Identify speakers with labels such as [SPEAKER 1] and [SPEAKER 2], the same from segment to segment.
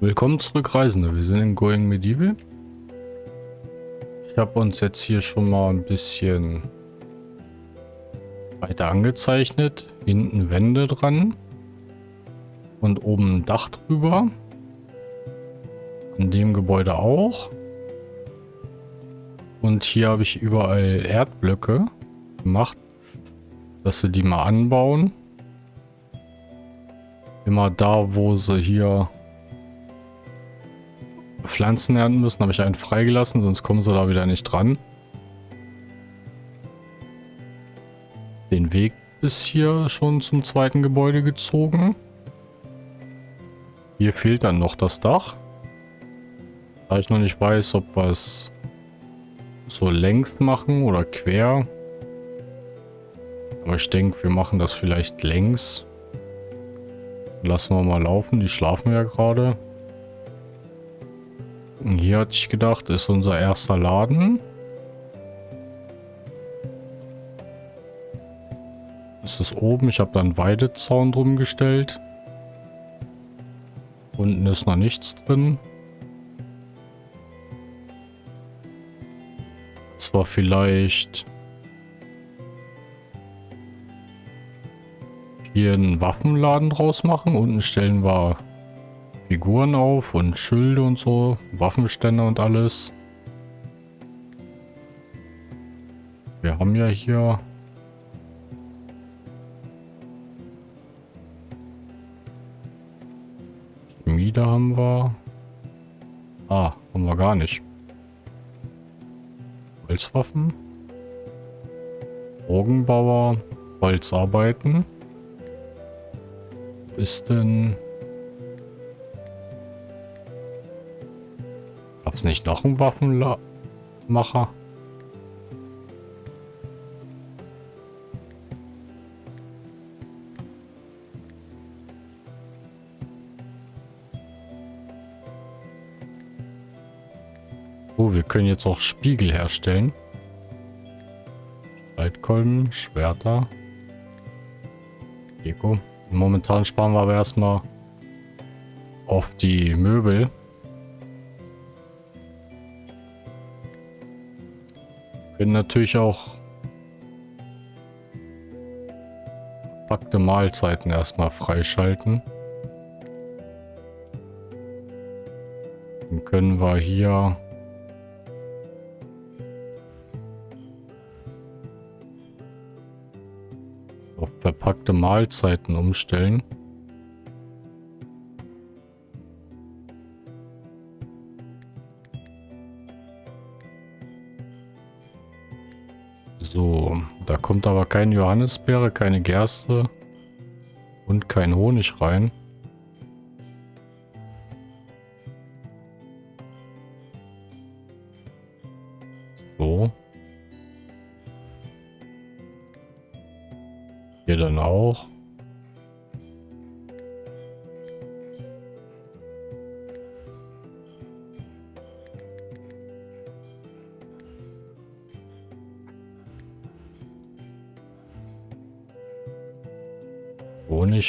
[SPEAKER 1] Willkommen zurück, Reisende. Wir sind in Going Medieval. Ich habe uns jetzt hier schon mal ein bisschen weiter angezeichnet. Hinten Wände dran. Und oben ein Dach drüber. An dem Gebäude auch. Und hier habe ich überall Erdblöcke gemacht, dass sie die mal anbauen. Immer da, wo sie hier Pflanzen ernten müssen, habe ich einen freigelassen, sonst kommen sie da wieder nicht dran. Den Weg ist hier schon zum zweiten Gebäude gezogen. Hier fehlt dann noch das Dach. Da ich noch nicht weiß, ob wir es so längs machen oder quer. Aber ich denke, wir machen das vielleicht längs. Lassen wir mal laufen, die schlafen ja gerade. Hier hatte ich gedacht, ist unser erster Laden. Das ist oben. Ich habe da einen Weidezaun drum gestellt. Unten ist noch nichts drin. Das war vielleicht hier einen Waffenladen draus machen. Unten stellen wir Figuren auf und Schilde und so, Waffenstände und alles. Wir haben ja hier Schmiede haben wir. Ah, haben wir gar nicht. Holzwaffen. Bogenbauer. Holzarbeiten. Ist denn... es nicht noch ein Waffenmacher? Oh, wir können jetzt auch Spiegel herstellen. Streitkolben, Schwerter. Deko. Momentan sparen wir aber erstmal auf die Möbel. Natürlich auch verpackte Mahlzeiten erstmal freischalten. Dann können wir hier auf verpackte Mahlzeiten umstellen. Keine Johannisbeere, keine Gerste und kein Honig rein.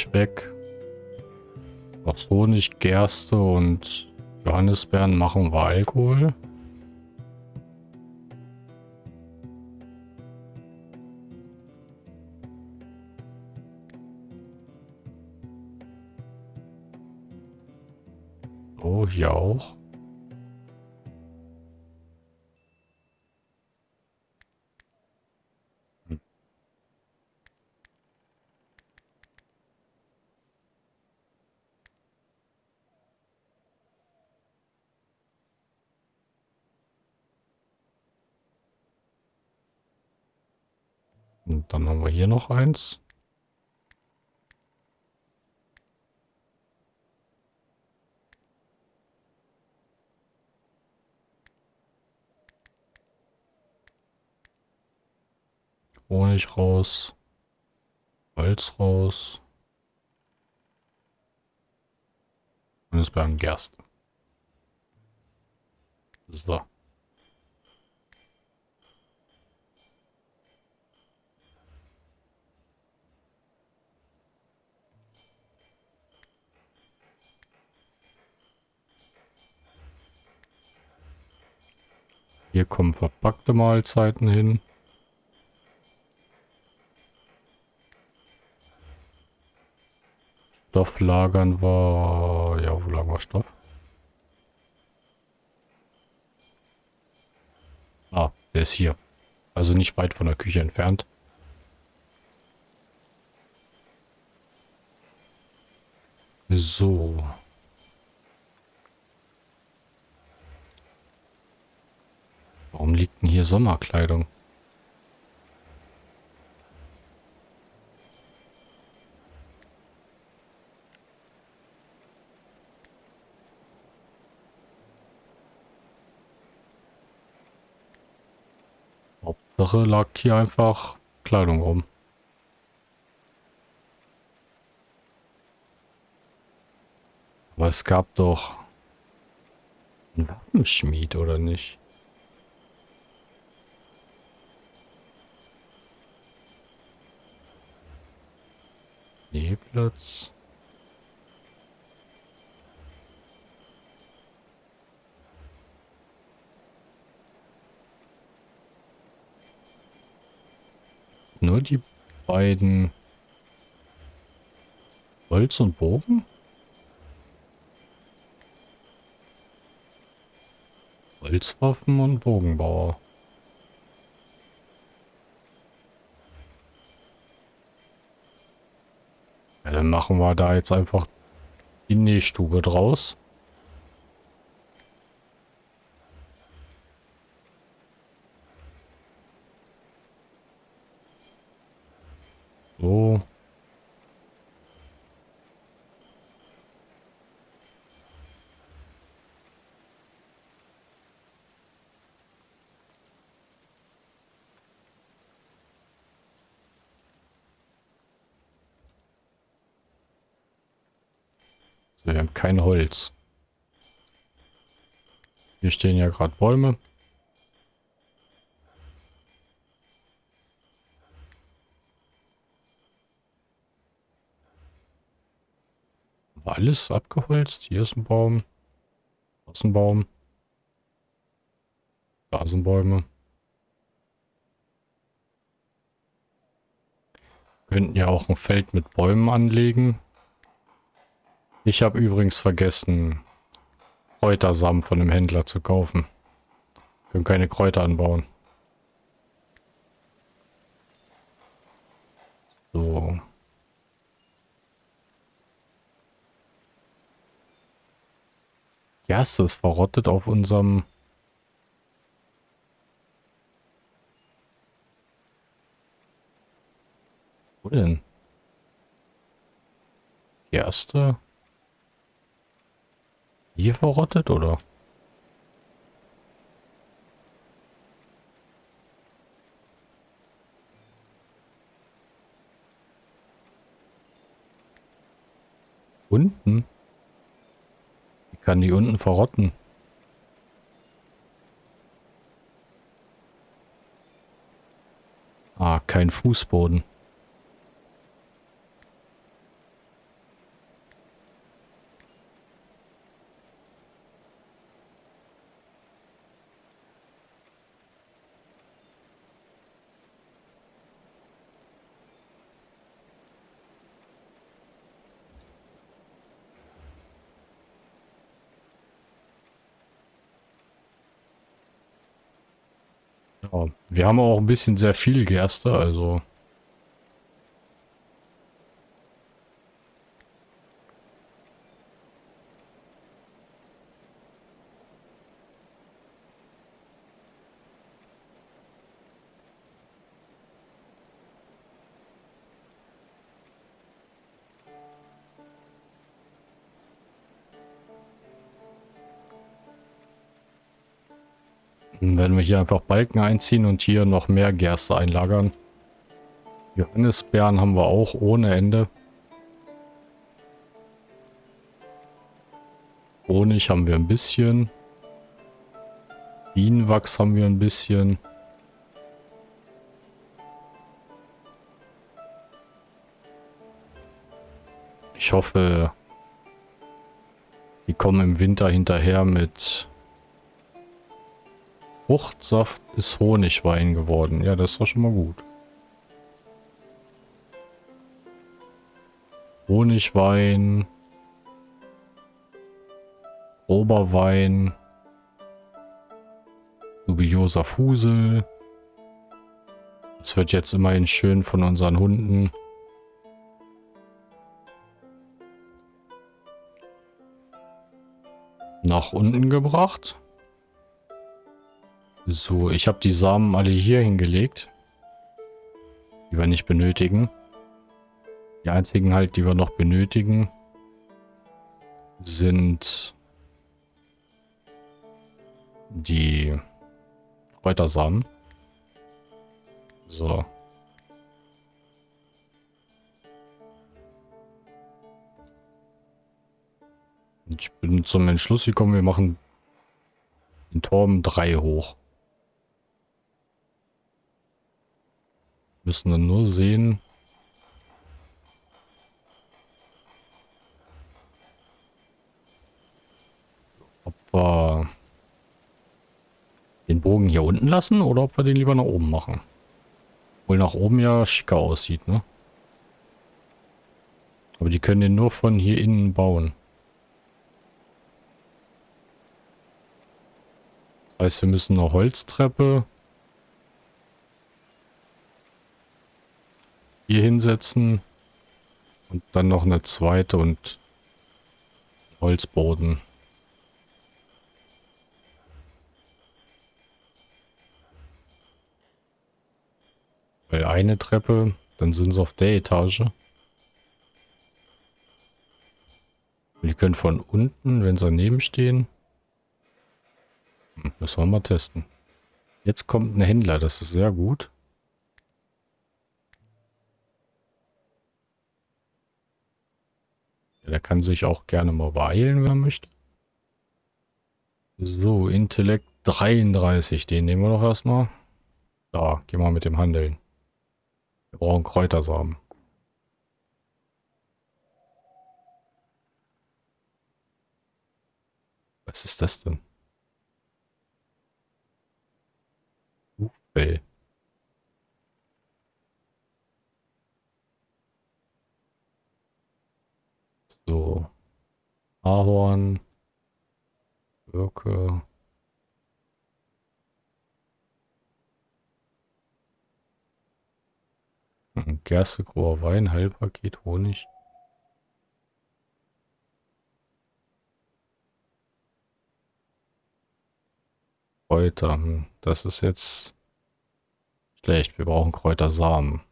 [SPEAKER 1] Honig weg. Aus Honig, Gerste und Johannisbeeren machen wir Alkohol. Steinmilch raus. Holz raus. Und es bleiben Gerste. So. Hier kommen verpackte Mahlzeiten hin. Stoff lagern war... Ja, wo lagern wir Stoff? Ah, der ist hier. Also nicht weit von der Küche entfernt. So. Warum liegt denn hier Sommerkleidung? Hauptsache lag hier einfach Kleidung rum. Aber es gab doch einen Waffenschmied, oder nicht? Schneeplatz. Nur die beiden Holz und Bogen? Holzwaffen und Bogenbauer. Ja, dann machen wir da jetzt einfach die Nähstube draus. So. So, wir haben kein Holz. Hier stehen ja gerade Bäume. War alles abgeholzt? Hier ist ein Baum. Da ist ein Baum. Da sind Bäume. Könnten ja auch ein Feld mit Bäumen anlegen. Ich habe übrigens vergessen, Kräutersamen von dem Händler zu kaufen. Wir können keine Kräuter anbauen. So. Gerste ist verrottet auf unserem... Wo denn? Gerste? Hier verrottet, oder? Unten? Wie kann die unten verrotten? Ah, kein Fußboden. Ja, wir haben auch ein bisschen sehr viel Gerste, also... hier einfach Balken einziehen und hier noch mehr Gerste einlagern. Johannisbeeren haben wir auch ohne Ende. Honig haben wir ein bisschen. Bienenwachs haben wir ein bisschen. Ich hoffe, die kommen im Winter hinterher mit Fruchtsaft ist Honigwein geworden. Ja, das war schon mal gut. Honigwein. Oberwein. Dubioser Fusel. Das wird jetzt immerhin schön von unseren Hunden. Nach unten gebracht. So, ich habe die Samen alle hier hingelegt. Die wir nicht benötigen. Die einzigen halt, die wir noch benötigen, sind die Kräutersamen. So. Ich bin zum Entschluss gekommen, wir machen den Turm 3 hoch. Müssen dann nur sehen, ob wir den Bogen hier unten lassen oder ob wir den lieber nach oben machen. Wohl nach oben ja schicker aussieht, ne? Aber die können den nur von hier innen bauen. Das heißt, wir müssen eine Holztreppe hier hinsetzen und dann noch eine zweite und Holzboden. Weil eine Treppe, dann sind sie auf der Etage. Die können von unten, wenn sie daneben stehen. Hm, müssen wir mal testen. Jetzt kommt ein Händler, das ist sehr gut. Der kann sich auch gerne mal beeilen, wenn er möchte. So, Intellekt 33, den nehmen wir doch erstmal. Da, gehen wir mit dem Handeln. Wir brauchen Kräutersamen. Was ist das denn? Buchfell. So. Ahorn. Birke. Gerste, grober Wein, Heilpaket, Honig. Kräuter. Hm, das ist jetzt schlecht. Wir brauchen Kräutersamen.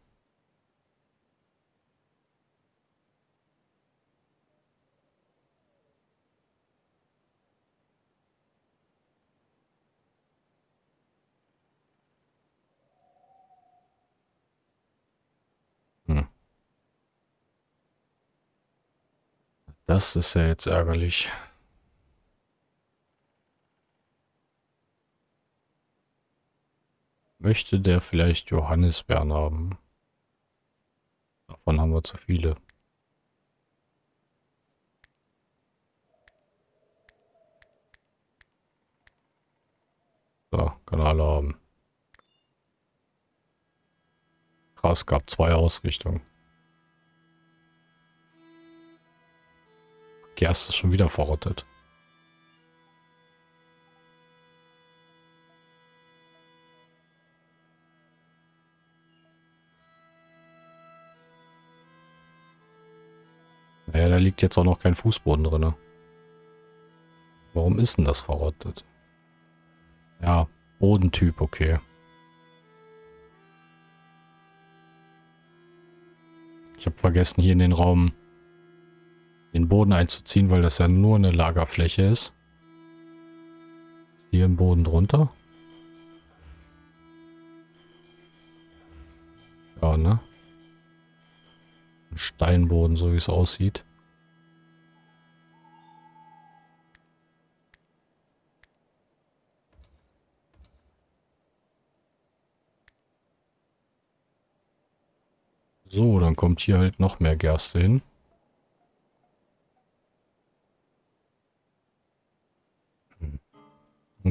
[SPEAKER 1] Das ist ja jetzt ärgerlich. Möchte der vielleicht Johannisbeeren haben? Davon haben wir zu viele. So, kann alle haben. Krass, gab zwei Ausrichtungen. Gerste ist schon wieder verrottet. Naja, da liegt jetzt auch noch kein Fußboden drin. Warum ist denn das verrottet? Ja, Bodentyp, okay. Ich habe vergessen, hier in den Raum den Boden einzuziehen, weil das ja nur eine Lagerfläche ist. hier im Boden drunter. Ja, ne? Ein Steinboden, so wie es aussieht. So, dann kommt hier halt noch mehr Gerste hin.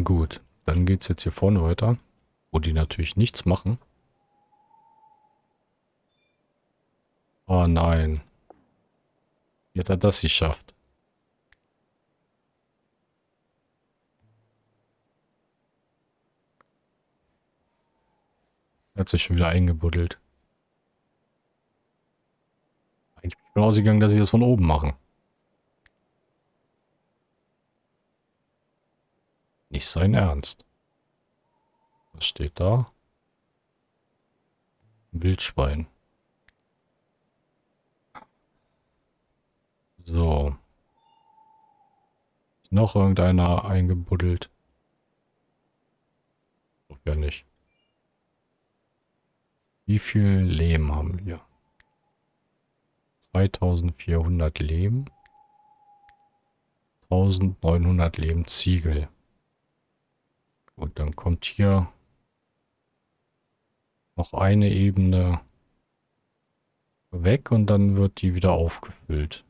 [SPEAKER 1] Gut, Dann geht es jetzt hier vorne weiter, wo die natürlich nichts machen. Oh nein. Wie hat er das geschafft? Er hat sich schon wieder eingebuddelt. Ich bin ausgegangen, dass sie das von oben machen. Nicht sein Ernst. Was steht da? Wildschwein. So. Noch irgendeiner eingebuddelt. Doch ja nicht. Wie viel Lehm haben wir? 2400 Lehm. 1900 Lehmziegel. Und dann kommt hier noch eine Ebene weg und dann wird die wieder aufgefüllt.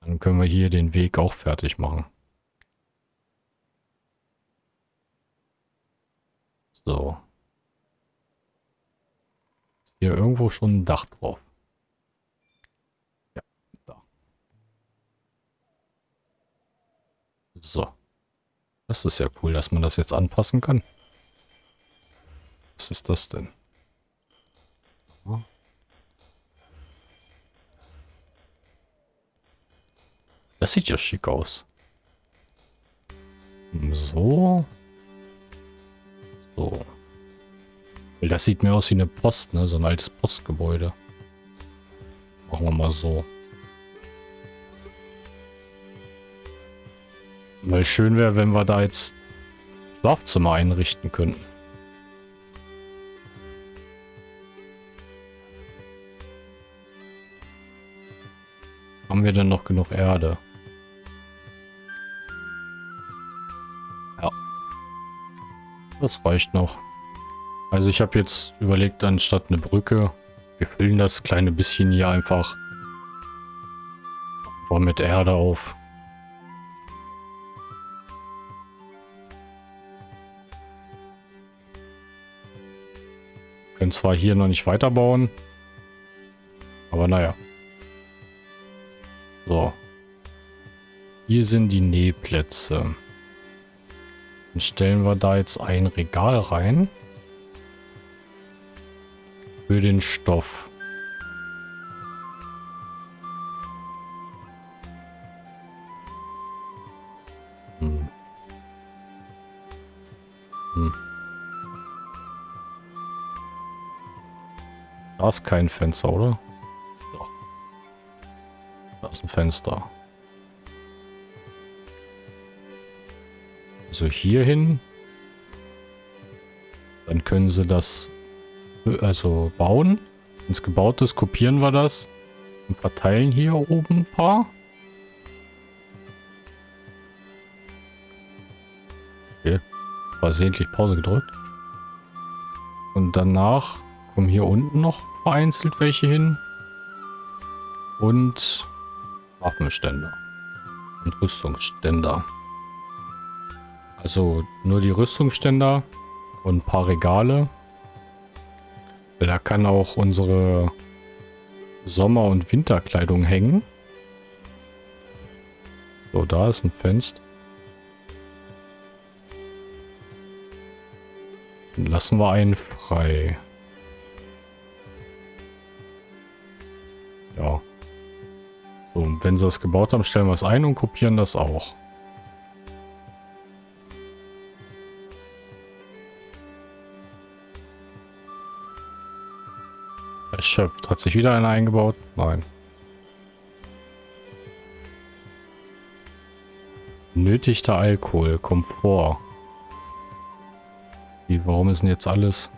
[SPEAKER 1] Dann können wir hier den Weg auch fertig machen. So. Ist hier irgendwo schon ein Dach drauf? Ja, da. So. Das ist ja cool, dass man das jetzt anpassen kann. Was ist das denn? Das sieht ja schick aus. So. So. Das sieht mir aus wie eine Post, ne? So ein altes Postgebäude. Machen wir mal so. Weil schön wäre, wenn wir da jetzt Schlafzimmer einrichten könnten. Haben wir denn noch genug Erde? Ja. Das reicht noch. Also ich habe jetzt überlegt, anstatt eine Brücke, wir füllen das kleine bisschen hier einfach mit Erde auf. Können zwar hier noch nicht weiterbauen, aber naja. So. Hier sind die Nähplätze. Dann stellen wir da jetzt ein Regal rein. Für den Stoff. Ist kein Fenster, oder? Doch. Da ist ein Fenster. Also hier hin. Dann können sie das also bauen. Wenn es gebaut ist, kopieren wir das und verteilen hier oben ein paar. Okay. Versehentlich Pause gedrückt. Und danach kommen hier unten noch vereinzelt welche hin. Und Waffenständer. Und Rüstungsständer. Also nur die Rüstungsständer und ein paar Regale. Da kann auch unsere Sommer- und Winterkleidung hängen. So, da ist ein Fenster. Dann lassen wir einen frei. So, wenn sie das gebaut haben, stellen wir es ein und kopieren das auch. Erschöpft. Hat sich wieder einer eingebaut? Nein. Nötigter Alkohol. Komfort. Wie, warum ist denn jetzt alles...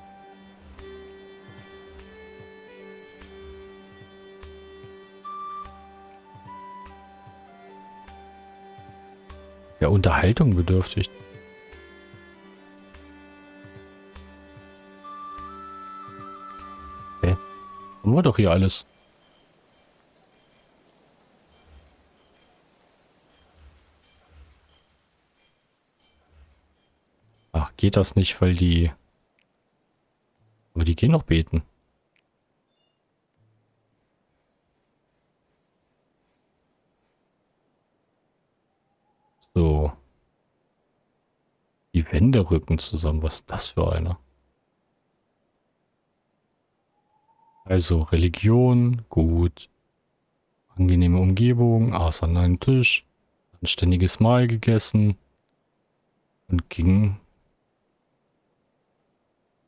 [SPEAKER 1] der Unterhaltung bedürftig. Okay. Haben wir doch hier alles. Ach, geht das nicht, weil die... Aber die gehen noch beten. Die Wände rücken zusammen. Was ist das für einer? Also Religion, gut. Angenehme Umgebung, aß an einem Tisch, anständiges Mahl gegessen und ging.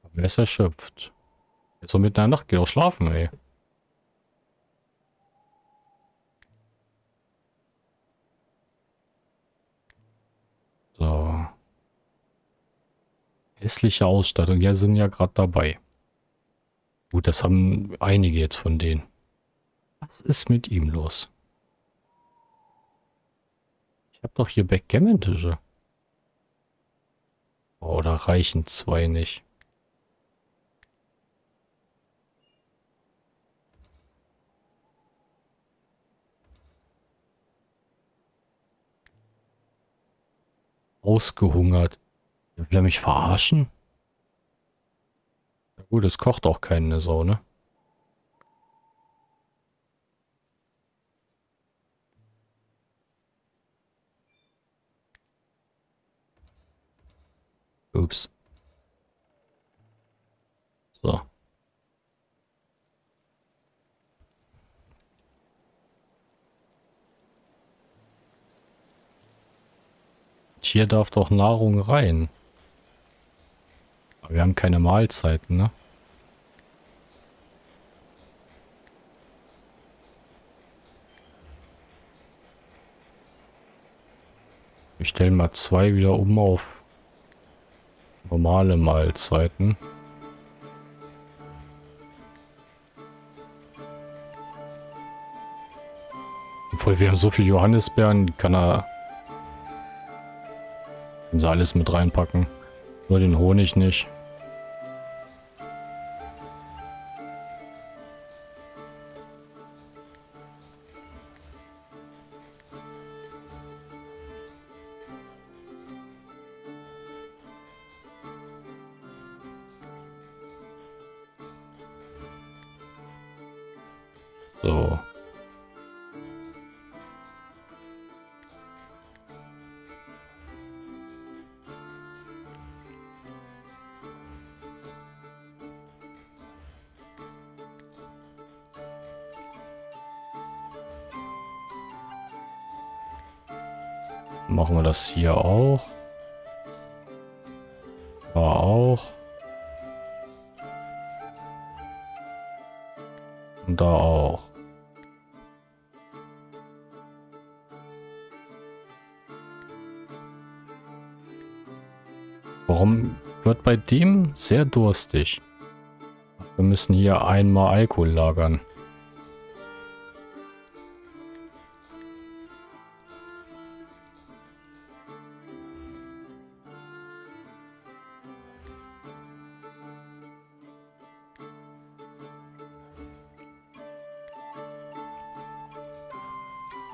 [SPEAKER 1] Aber er ist erschöpft. Jetzt so mitten in der Nacht geht auch schlafen, ey. So. Hässliche Ausstattung. Ja, sind ja gerade dabei. Gut, das haben einige jetzt von denen. Was ist mit ihm los? Ich habe doch hier Backgammon-Tische. Oder reichen zwei nicht? Ausgehungert. Will er mich verarschen? Na gut, es kocht auch keine Sau, ne? Ups. So. Hier darf doch Nahrung rein. Wir haben keine Mahlzeiten, ne? Wir stellen mal zwei wieder um auf normale Mahlzeiten. Obwohl wir haben so viel Johannisbeeren, kann er können sie alles mit reinpacken. Nur den Honig nicht. So. Machen wir das hier auch. Bei dem sehr durstig? Wir müssen hier einmal Alkohol lagern.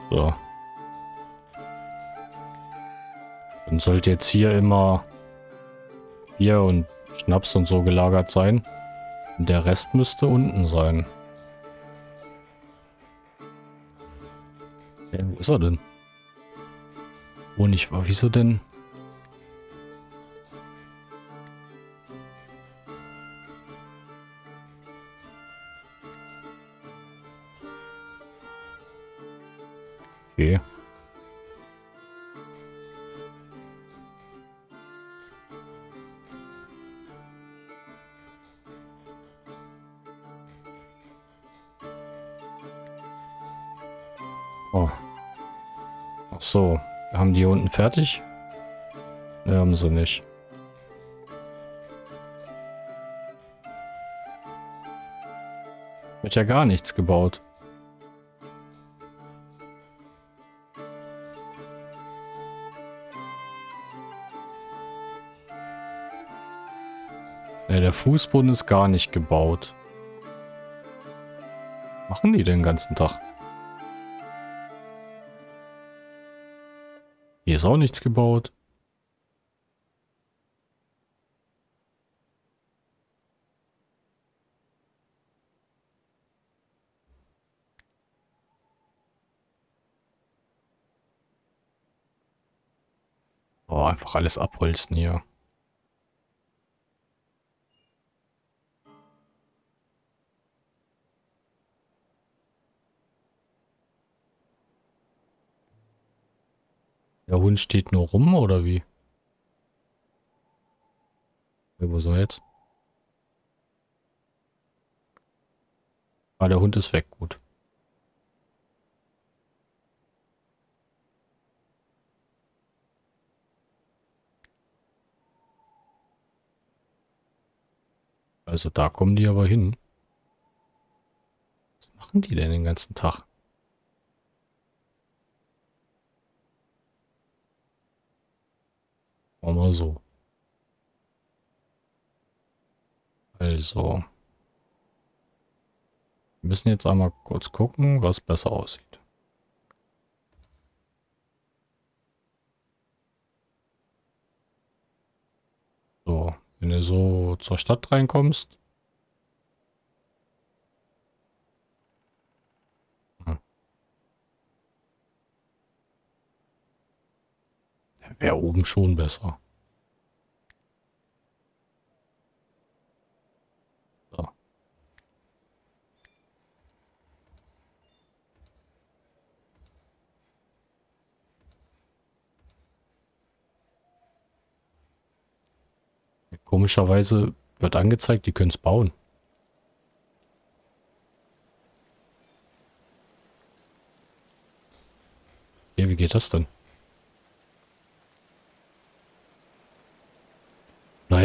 [SPEAKER 1] So. Dann sollte jetzt hier immer Bier und Schnaps und so gelagert sein. Und der Rest müsste unten sein. Ja, wo ist er denn? Wo nicht war. Wieso denn? Fertig? Ne, haben sie nicht. Wird ja gar nichts gebaut. Ne, der Fußboden ist gar nicht gebaut. Machen die den ganzen Tag? ist auch nichts gebaut. Oh, einfach alles abholzen hier. Hund steht nur rum, oder wie? Ja, wo soll jetzt? Ah, der Hund ist weg, gut. Also da kommen die aber hin. Was machen die denn den ganzen Tag? Machen wir so. Also. Wir müssen jetzt einmal kurz gucken, was besser aussieht. So, wenn du so zur Stadt reinkommst. Wäre oben schon besser. Komischerweise wird angezeigt, die können es bauen. Ja, wie geht das denn?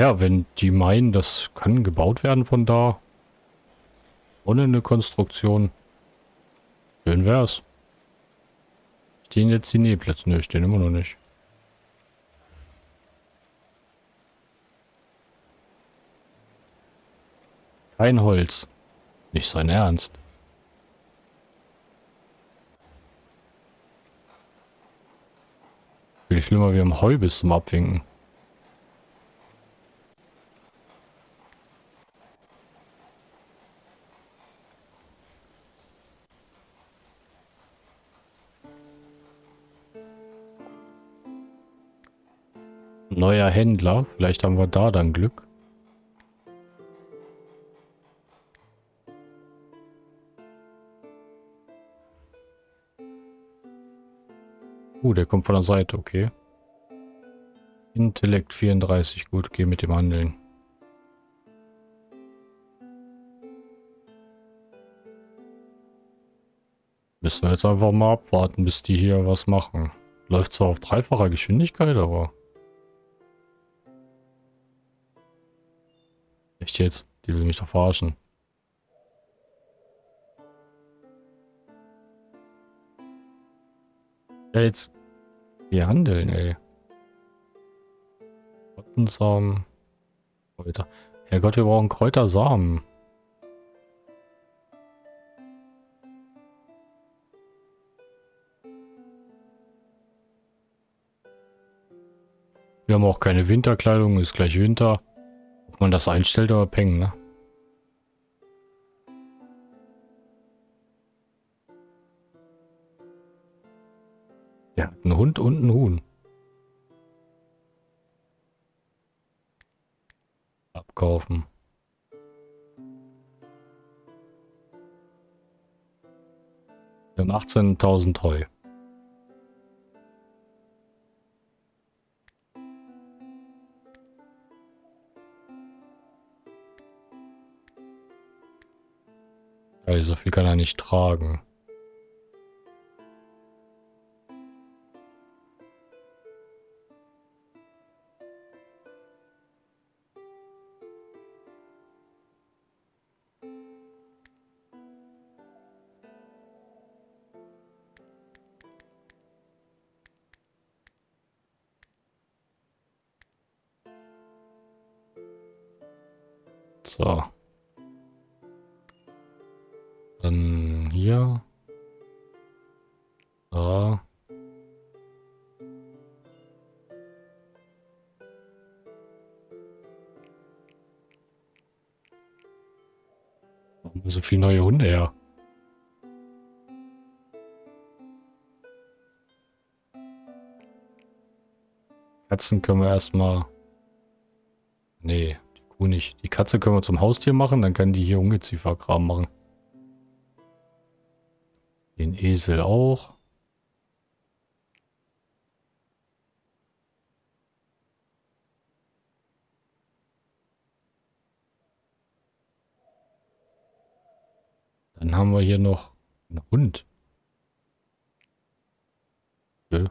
[SPEAKER 1] Naja, wenn die meinen, das kann gebaut werden von da, ohne eine Konstruktion, schön wär's. Stehen jetzt die Nähplätze? Ne, stehen immer noch nicht. Kein Holz. Nicht sein Ernst. Viel schlimmer, wir haben Heu bis zum Abwinken. Neuer Händler. Vielleicht haben wir da dann Glück. Uh, der kommt von der Seite, okay. Intellekt 34, gut, geh mit dem handeln. Müssen wir jetzt einfach mal abwarten, bis die hier was machen. Läuft zwar auf dreifacher Geschwindigkeit, aber... Echt jetzt? Die will mich doch verarschen. Ja, jetzt wir handeln, ey. Kräutersamen. Kräuter. Herrgott, wir brauchen Kräutersamen. Wir haben auch keine Winterkleidung, ist gleich Winter. Ob man das einstellt, aber peng, ne? Der hat einen Hund und einen Huhn. Abkaufen. Wir haben 18.000 Heu. Also so viel kann er nicht tragen. Neue Hunde her? Katzen können wir erstmal... Nee, die Kuh nicht. Die Katze können wir zum Haustier machen, dann kann die hier Ungezieferkram machen. Den Esel auch. Dann haben wir hier noch einen Hund. Okay.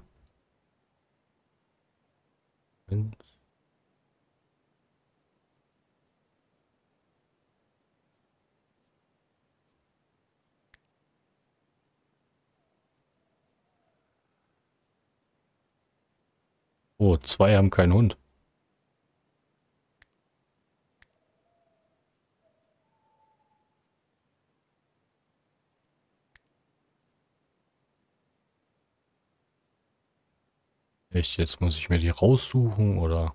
[SPEAKER 1] Oh, zwei haben keinen Hund. Echt, jetzt muss ich mir die raussuchen, oder?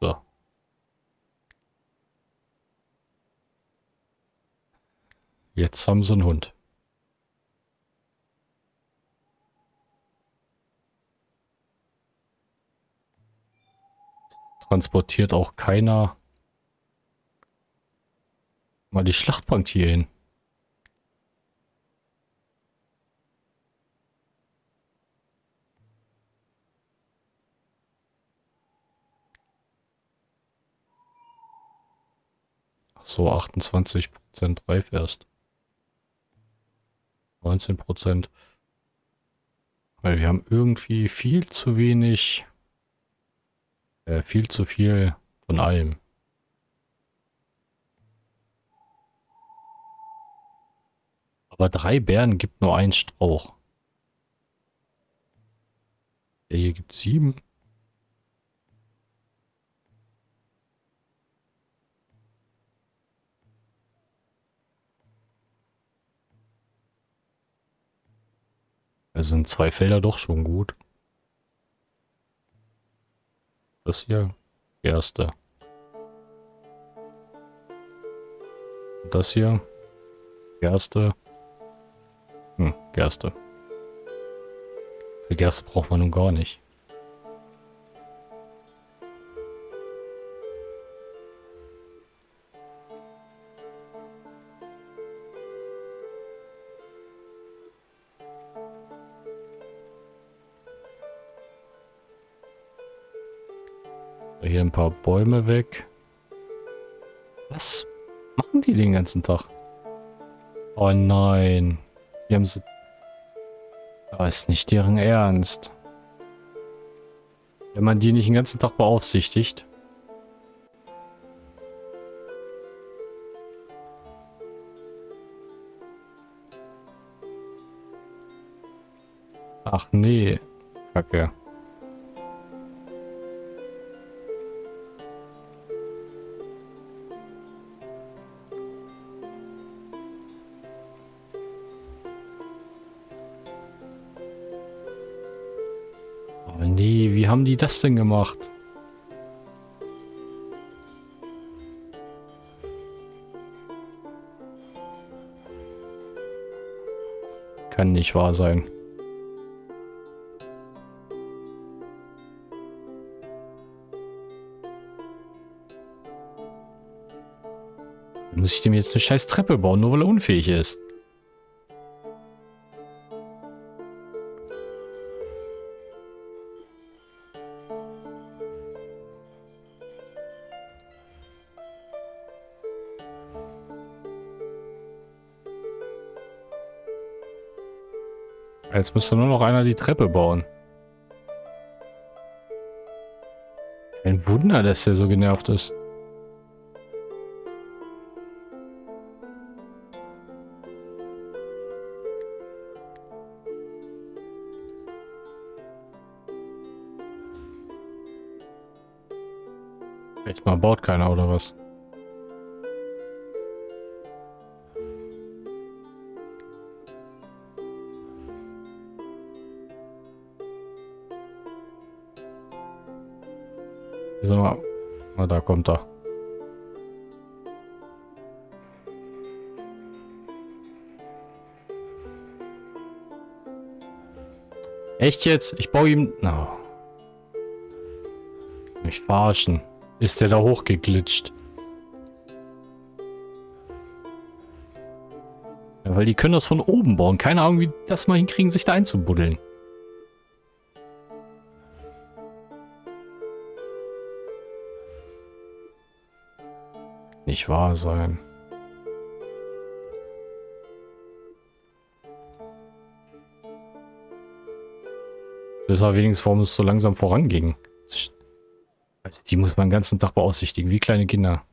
[SPEAKER 1] So. Jetzt haben sie einen Hund. Transportiert auch keiner mal die Schlachtbank hier hin. so, 28% reif erst. 19%. Weil wir haben irgendwie viel zu wenig äh, viel zu viel von allem. Aber drei Bären gibt nur ein Strauch. Der hier gibt sieben. Also sind zwei Felder doch schon gut. Das hier Gerste. Das hier Gerste. Hm, Gerste. Für Gerste braucht man nun gar nicht. Paar Bäume weg. Was machen die den ganzen Tag? Oh nein. Die haben sie... Das ist nicht deren Ernst. Wenn man die nicht den ganzen Tag beaufsichtigt. Ach nee. Kacke. Die das denn gemacht? Kann nicht wahr sein. Muss ich dem jetzt eine scheiß Treppe bauen, nur weil er unfähig ist? Jetzt müsste nur noch einer die Treppe bauen. Kein Wunder, dass der so genervt ist. Echt mal baut keiner oder was? So. Na, da kommt er. Echt jetzt? Ich baue ihm... No. Mich verarschen. Ist der da hochgeglitscht? Ja, weil die können das von oben bauen. Keine Ahnung, wie das mal hinkriegen, sich da einzubuddeln. Nicht wahr sein. Das war wenigstens, warum es so langsam voranging. Also die muss man den ganzen Tag beaufsichtigen, wie kleine Kinder.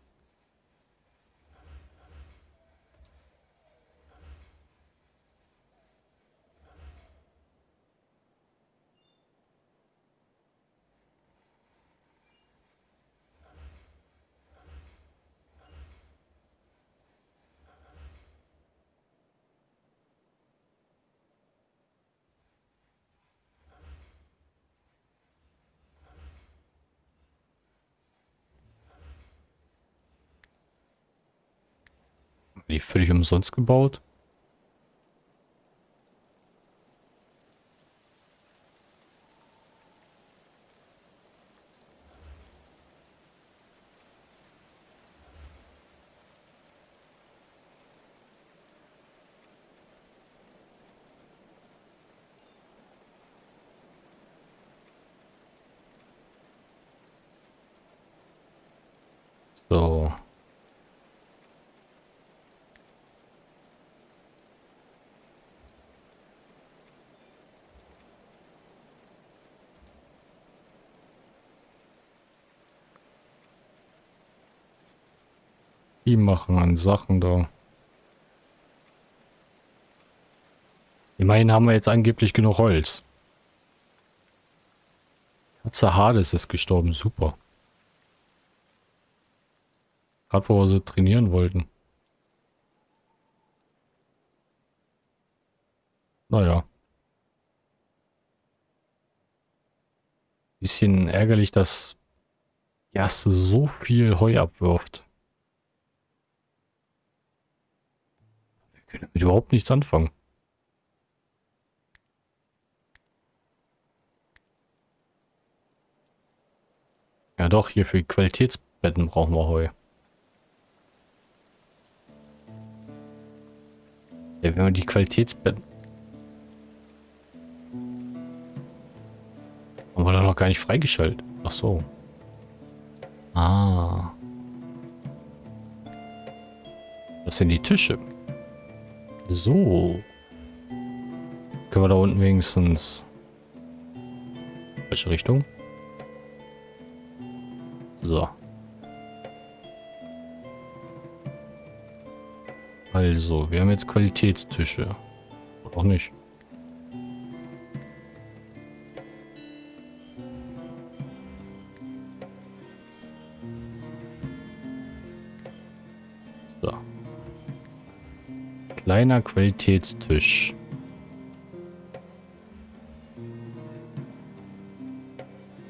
[SPEAKER 1] Die völlig umsonst gebaut. So. Die machen an Sachen da. Immerhin haben wir jetzt angeblich genug Holz. Katze Hades ist gestorben, super. Gerade wo wir so trainieren wollten. Naja. Bisschen ärgerlich, dass Gerste so viel Heu abwirft. Wir können damit überhaupt nichts anfangen. Ja doch, hier für Qualitätsbetten brauchen wir Heu. Ja, wenn wir die Qualitätsbetten... Haben wir da noch gar nicht freigeschaltet. Ach so. Ah. Das sind die Tische. So. Können wir da unten wenigstens... Welche Richtung? So. Also, wir haben jetzt Qualitätstische. Oder auch nicht. Kleiner Qualitätstisch.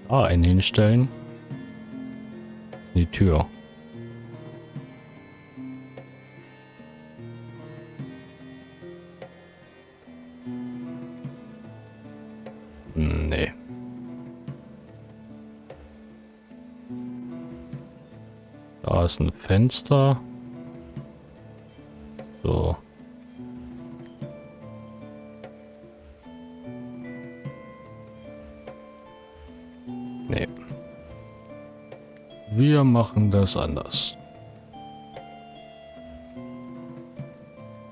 [SPEAKER 1] Da einen hinstellen. Die Tür. Hm, Nee. Da ist ein Fenster. Machen das anders.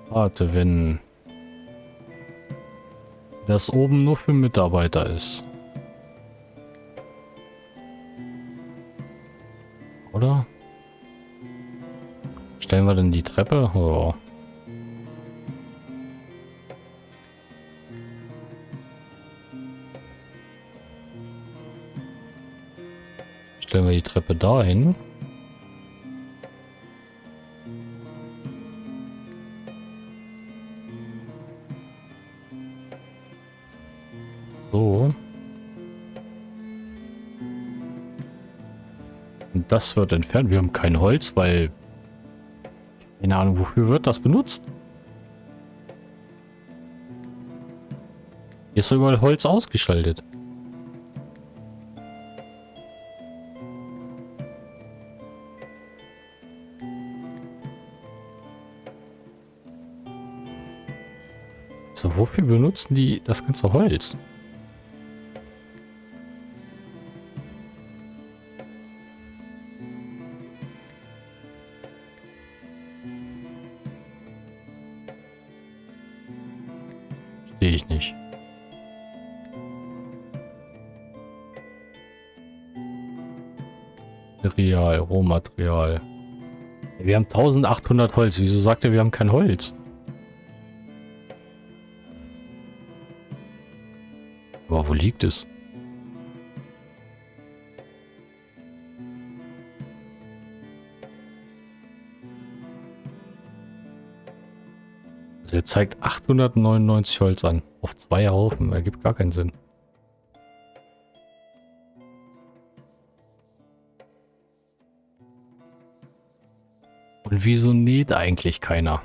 [SPEAKER 1] Warte, wenn das oben nur für Mitarbeiter ist. Oder? Stellen wir denn die Treppe? Oh. Stellen wir die Treppe dahin. So. Und das wird entfernt. Wir haben kein Holz, weil... Keine Ahnung, wofür wird das benutzt? Hier ist überall Holz ausgeschaltet. So, wofür benutzen die das ganze Holz? Rohmaterial. Wir haben 1800 Holz. Wieso sagt er, wir haben kein Holz? Aber wo liegt es? Also er zeigt 899 Holz an. Auf zwei Haufen. Ergibt gar keinen Sinn. Wieso näht eigentlich keiner?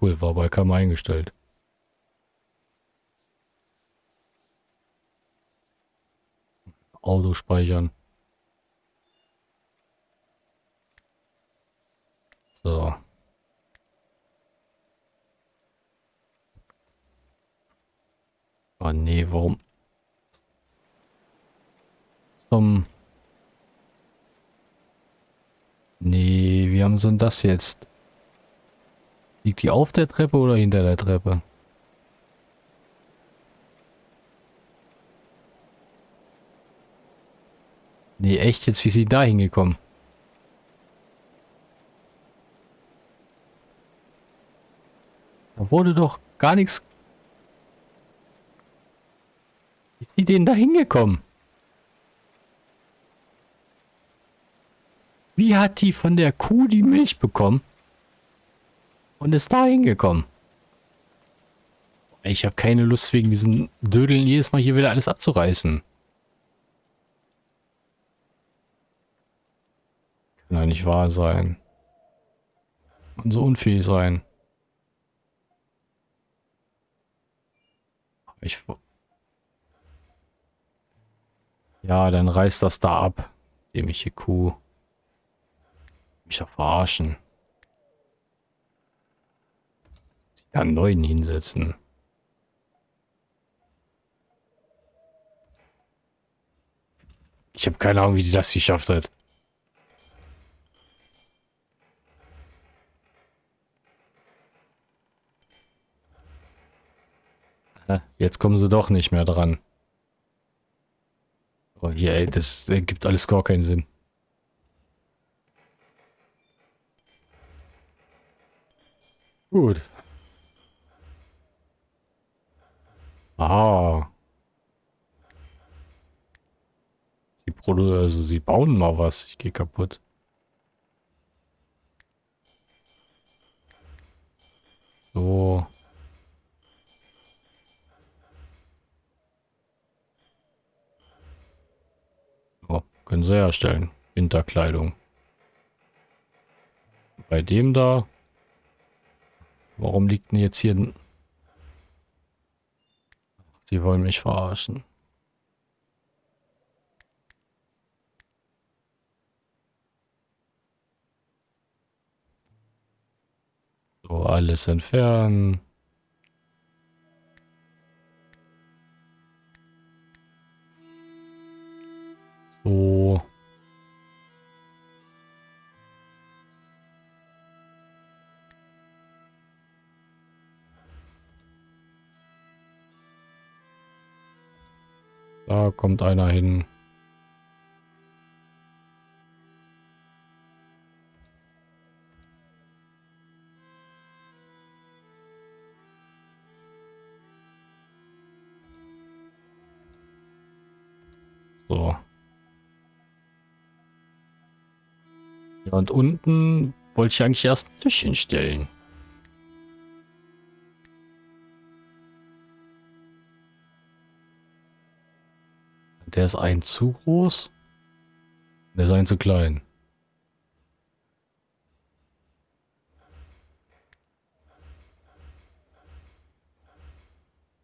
[SPEAKER 1] Cool, war bei Kam eingestellt. Auto speichern. So. Oh nee, warum? Zum... Nee, wie haben sie denn das jetzt? Liegt die auf der Treppe oder hinter der Treppe? Nee, echt jetzt, wie ist sie da hingekommen? Da wurde doch gar nichts... Wie ist sie denn da hingekommen? Wie hat die von der Kuh die Milch bekommen? Und ist da hingekommen? Ich habe keine Lust, wegen diesen Dödeln jedes Mal hier wieder alles abzureißen. Kann ja nicht wahr sein. Und so unfähig sein. Ich... Ja, dann reißt das da ab. Dämliche Kuh. Mich ja verarschen. Ja, einen neuen hinsetzen. Ich habe keine Ahnung, wie die das geschafft hat. Jetzt kommen sie doch nicht mehr dran. Oh, hier, ey, das ergibt alles gar keinen Sinn. Gut. Ah. Sie also sie bauen mal was. Ich gehe kaputt. So. Können sie herstellen. Winterkleidung. Bei dem da. Warum liegt denn jetzt hier... Sie wollen mich verarschen. So, alles entfernen. So. Da kommt einer hin. So. Ja, und unten wollte ich eigentlich erst einen Tisch hinstellen. Der ist ein zu groß. Der ist ein zu klein.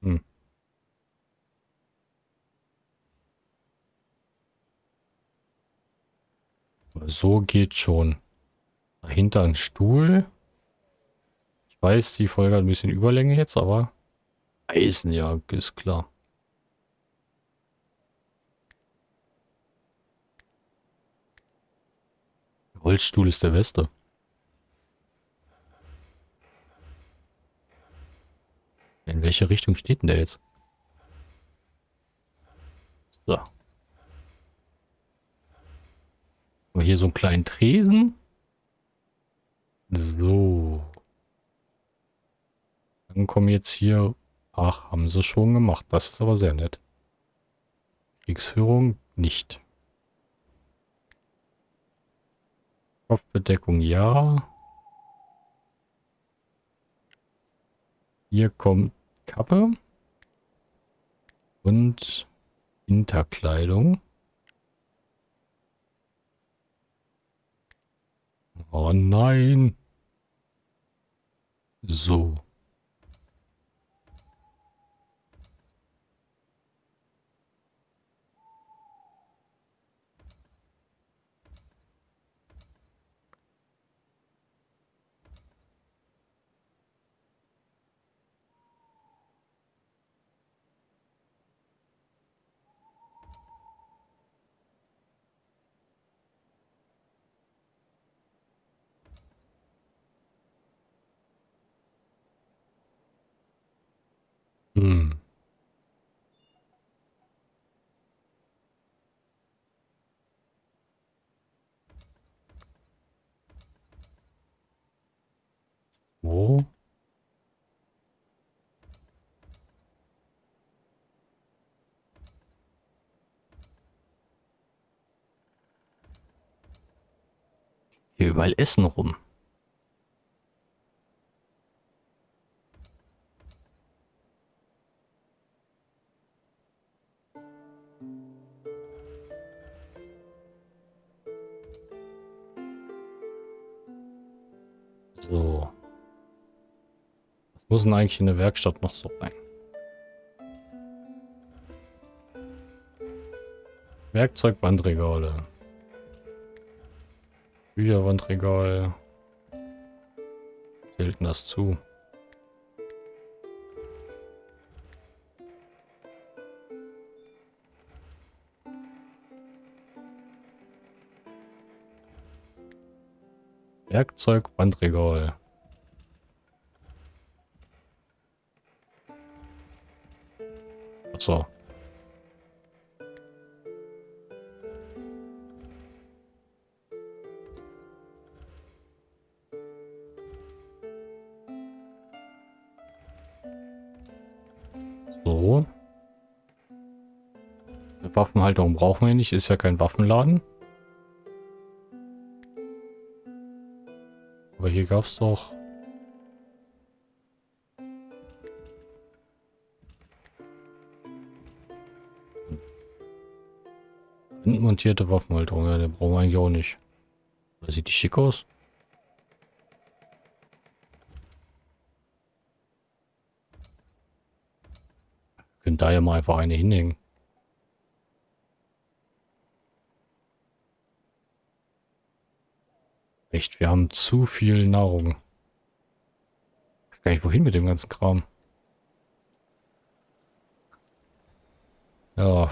[SPEAKER 1] Hm. So geht schon. Dahinter ein Stuhl. Ich weiß, die Folge hat ein bisschen Überlänge jetzt, aber Eisen, ja, ist klar. Holzstuhl ist der beste. In welche Richtung steht denn der jetzt? So. Aber hier so einen kleinen Tresen. So. Dann kommen jetzt hier... Ach, haben sie schon gemacht. Das ist aber sehr nett. Kriegsführung nicht. Kopfbedeckung ja. Hier kommt Kappe und Hinterkleidung. Oh nein. So. Hm. Wo? Hier überall Essen rum. So. Was muss denn eigentlich in der Werkstatt noch so rein? Werkzeugbandregale. Bücherwandregal. Zählt das zu? Werkzeugbandregal. So. So. Waffenhalterung brauchen wir nicht, ist ja kein Waffenladen. Aber hier gab es doch... Montierte Waffenhalterung, ja, den brauchen wir eigentlich auch nicht. Da sieht die schick aus. können da ja mal einfach eine hinhängen. Echt, wir haben zu viel Nahrung. Ich weiß gar nicht, wohin mit dem ganzen Kram. Ja.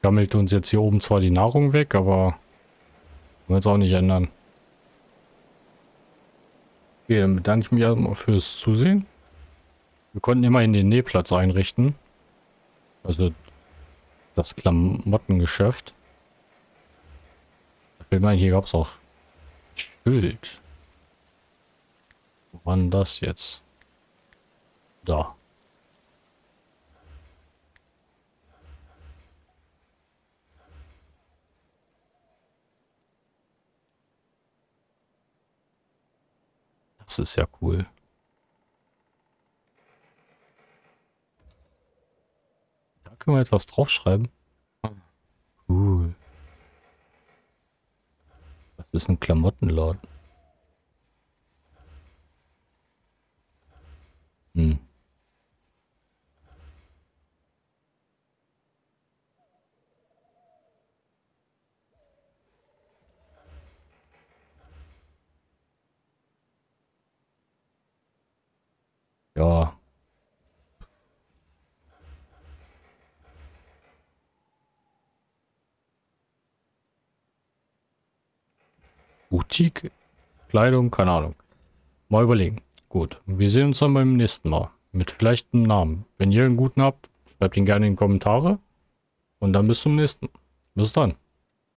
[SPEAKER 1] Gammelt uns jetzt hier oben zwar die Nahrung weg, aber wollen wir jetzt auch nicht ändern. Okay, dann bedanke ich mich erstmal fürs Zusehen. Wir konnten immerhin den Nähplatz einrichten. Also das Klamottengeschäft. Ich will meinen, hier gab es auch Schild. Wann das jetzt? Da. Das ist ja cool. Können wir etwas draufschreiben. Cool. Das ist ein Klamottenladen. Hm. Ja. Boutique, Kleidung, keine Ahnung. Mal überlegen. Gut, wir sehen uns dann beim nächsten Mal. Mit vielleicht einem Namen. Wenn ihr einen guten habt, schreibt ihn gerne in die Kommentare. Und dann bis zum nächsten. Bis dann.